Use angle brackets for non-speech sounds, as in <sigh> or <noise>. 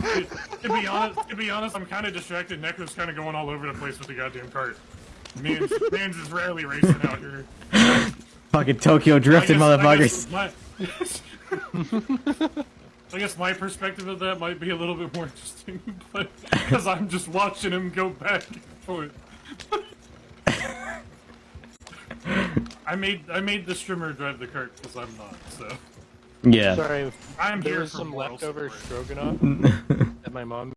To, to be honest, to be honest, I'm kind of distracted. Necro's kind of going all over the place with the goddamn cart. Man's, man's is rarely racing out here. Fucking Tokyo drifting guess- I motherfuckers. guess my- <laughs> I guess my perspective of that might be a little bit more interesting, <laughs> but because I'm just watching him go back and forth. <laughs> I made I made the streamer drive the cart because I'm not. So Yeah. Sorry, I'm there here was some leftover support. stroganoff <laughs> that my mom